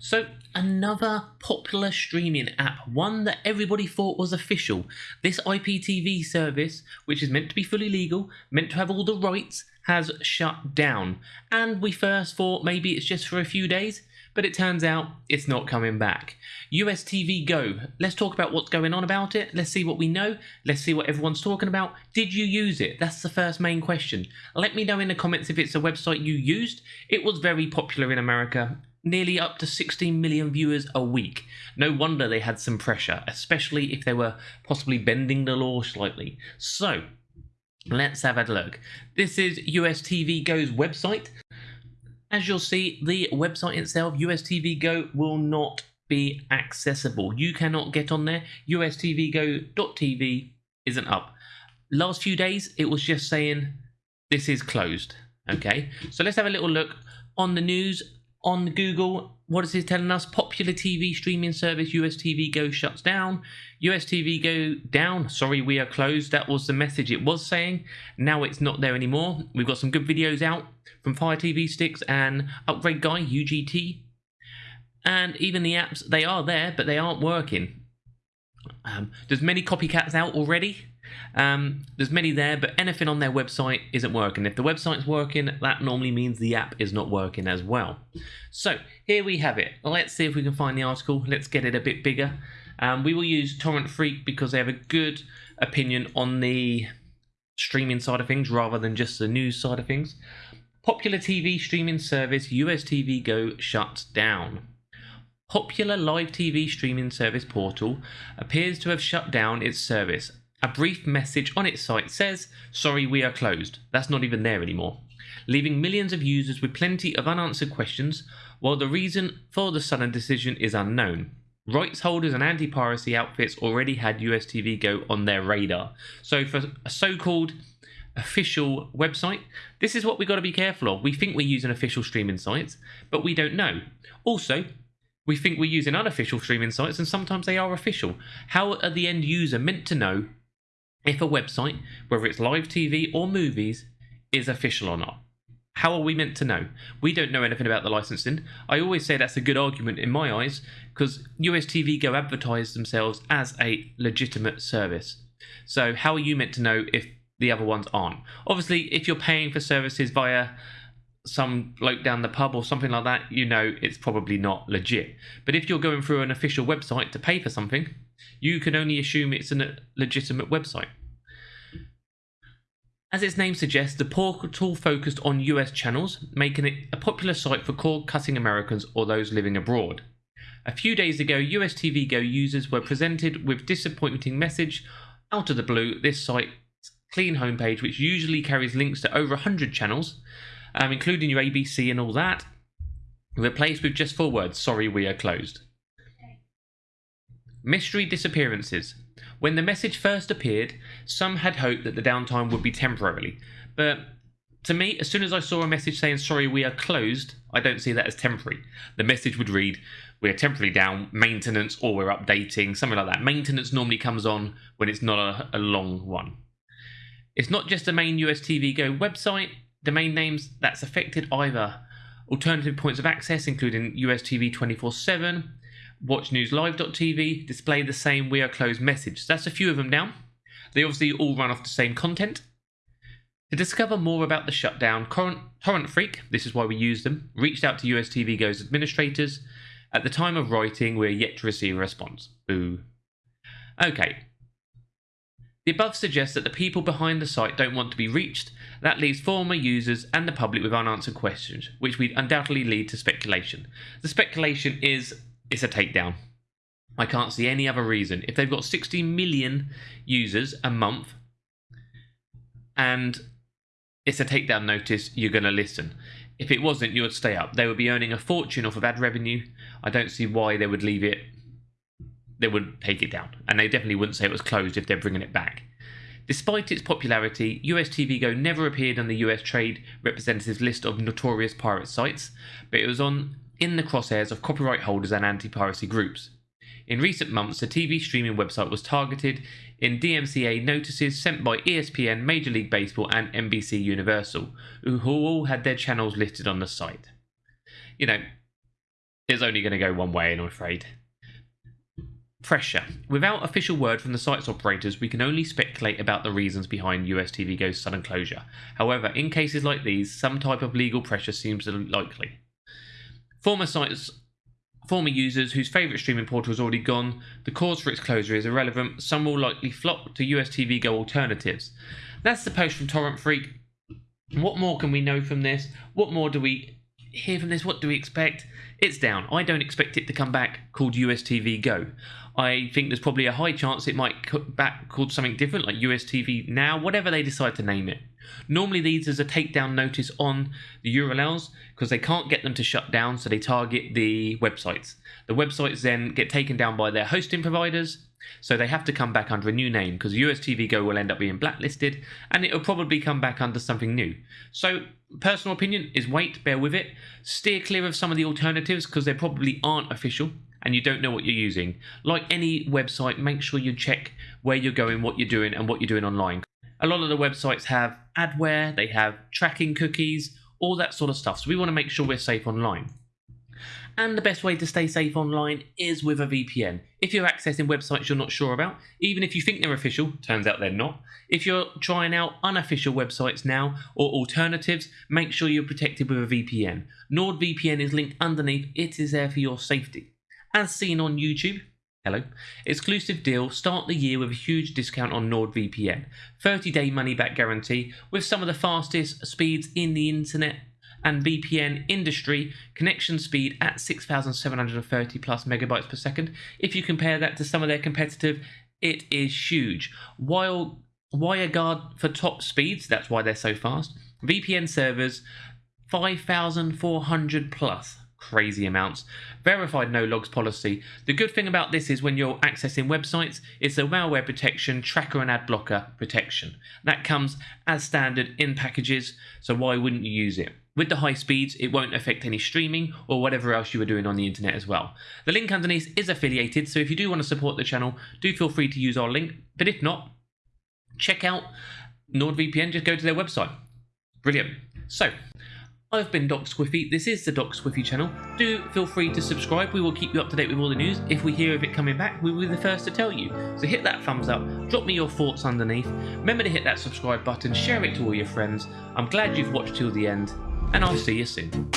So, another popular streaming app, one that everybody thought was official. This IPTV service, which is meant to be fully legal, meant to have all the rights, has shut down. And we first thought maybe it's just for a few days, but it turns out it's not coming back. US TV Go. Let's talk about what's going on about it. Let's see what we know. Let's see what everyone's talking about. Did you use it? That's the first main question. Let me know in the comments if it's a website you used. It was very popular in America nearly up to 16 million viewers a week. No wonder they had some pressure, especially if they were possibly bending the law slightly. So, let's have a look. This is US TV Go's website. As you'll see, the website itself, US TV Go, will not be accessible. You cannot get on there. USTVGo.tv isn't up. Last few days, it was just saying this is closed. Okay, so let's have a little look on the news on Google, what is it telling us? Popular TV streaming service US TV Go shuts down. US TV Go down. Sorry, we are closed. That was the message it was saying. Now it's not there anymore. We've got some good videos out from Fire TV Sticks and Upgrade Guy, UGT. And even the apps, they are there, but they aren't working. Um, there's many copycats out already. Um, there's many there, but anything on their website isn't working. If the website's working, that normally means the app is not working as well. So here we have it. Let's see if we can find the article. Let's get it a bit bigger. Um, we will use Torrent Freak because they have a good opinion on the streaming side of things rather than just the news side of things. Popular TV streaming service US TV Go shuts down. Popular live TV streaming service portal appears to have shut down its service a brief message on its site says, Sorry, we are closed. That's not even there anymore. Leaving millions of users with plenty of unanswered questions, while the reason for the sudden decision is unknown. Rights holders and anti piracy outfits already had US TV Go on their radar. So, for a so called official website, this is what we've got to be careful of. We think we're using official streaming sites, but we don't know. Also, we think we're using unofficial streaming sites, and sometimes they are official. How are the end user meant to know if a website, whether it's live TV or movies, is official or not. How are we meant to know? We don't know anything about the licensing. I always say that's a good argument in my eyes because US TV Go advertise themselves as a legitimate service. So, how are you meant to know if the other ones aren't? Obviously, if you're paying for services via some bloke down the pub or something like that, you know it's probably not legit. But if you're going through an official website to pay for something, you can only assume it's a legitimate website. As its name suggests, the portal focused on US channels, making it a popular site for cord cutting Americans or those living abroad. A few days ago, US TV Go users were presented with disappointing message out of the blue. This site's clean homepage, which usually carries links to over 100 channels, um, including your ABC and all that, replaced with just four words, sorry we are closed. Mystery disappearances. When the message first appeared, some had hoped that the downtime would be temporarily, but to me, as soon as I saw a message saying, sorry, we are closed, I don't see that as temporary. The message would read, we are temporarily down, maintenance, or we're updating, something like that. Maintenance normally comes on when it's not a, a long one. It's not just the main US TV Go website, domain names that's affected either alternative points of access, including US TV 24 7, watchnewslive.tv display the same we are closed message. So that's a few of them down. They obviously all run off the same content. To discover more about the shutdown, Torrent Freak, this is why we use them, reached out to US TV Go's administrators. At the time of writing, we're yet to receive a response. Boo. Okay. The above suggests that the people behind the site don't want to be reached. That leaves former users and the public with unanswered questions, which would undoubtedly lead to speculation. The speculation is it's a takedown. I can't see any other reason. If they've got 60 million users a month and it's a takedown notice, you're going to listen. If it wasn't, you would stay up. They would be earning a fortune off of ad revenue. I don't see why they would leave it. They wouldn't take it down. And they definitely wouldn't say it was closed if they're bringing it back. Despite its popularity, US TV Go never appeared on the US Trade Representative's list of notorious pirate sites, but it was on in the crosshairs of copyright holders and anti-piracy groups. In recent months, the TV streaming website was targeted in DMCA notices sent by ESPN, Major League Baseball, and NBC Universal, who all had their channels listed on the site. You know, is only going to go one way, and I'm afraid. Pressure. Without official word from the site's operators, we can only speculate about the reasons behind US TV Go's sudden closure. However, in cases like these, some type of legal pressure seems likely. Former sites former users whose favourite streaming portal is already gone, the cause for its closure is irrelevant, some will likely flock to US TV Go alternatives. That's the post from Torrent Freak. What more can we know from this? What more do we hear from this? What do we expect? It's down. I don't expect it to come back called US TV Go. I think there's probably a high chance it might come back called something different, like US TV Now, whatever they decide to name it. Normally, these is a takedown notice on the URLs because they can't get them to shut down, so they target the websites. The websites then get taken down by their hosting providers, so they have to come back under a new name because US TV Go will end up being blacklisted and it'll probably come back under something new. So, personal opinion is wait, bear with it. Steer clear of some of the alternatives because they probably aren't official and you don't know what you're using. Like any website, make sure you check where you're going, what you're doing, and what you're doing online. A lot of the websites have adware, they have tracking cookies, all that sort of stuff. So we want to make sure we're safe online. And the best way to stay safe online is with a VPN. If you're accessing websites you're not sure about, even if you think they're official, turns out they're not. If you're trying out unofficial websites now or alternatives, make sure you're protected with a VPN. NordVPN is linked underneath, it is there for your safety as seen on YouTube. Hello. Exclusive deal. Start the year with a huge discount on NordVPN. 30 day money back guarantee with some of the fastest speeds in the internet and VPN industry. Connection speed at 6,730 plus megabytes per second. If you compare that to some of their competitive, it is huge. While WireGuard for top speeds, that's why they're so fast. VPN servers 5,400 plus crazy amounts. Verified no logs policy. The good thing about this is when you're accessing websites, it's a malware protection, tracker and ad blocker protection. That comes as standard in packages, so why wouldn't you use it? With the high speeds, it won't affect any streaming or whatever else you are doing on the internet as well. The link underneath is affiliated, so if you do want to support the channel, do feel free to use our link. But if not, check out NordVPN, just go to their website. Brilliant. So, I've been Doc Squiffy, this is the Doc Squiffy channel. Do feel free to subscribe, we will keep you up to date with all the news. If we hear of it coming back, we will be the first to tell you. So hit that thumbs up, drop me your thoughts underneath, remember to hit that subscribe button, share it to all your friends. I'm glad you've watched till the end, and I'll see you soon.